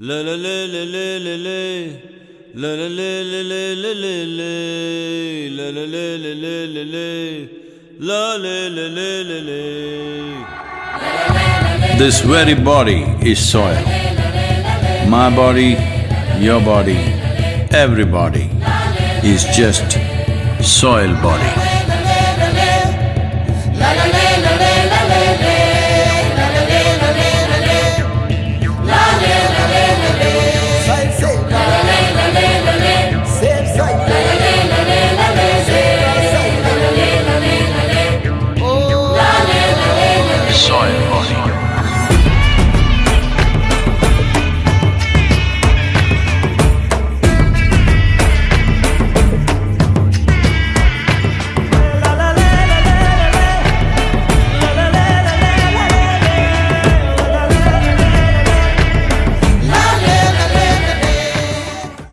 La la la la la la la. La la la la la la la la. La la la la la la la. La la la la la la. This very body is soil. My body, your body, everybody is just soil body.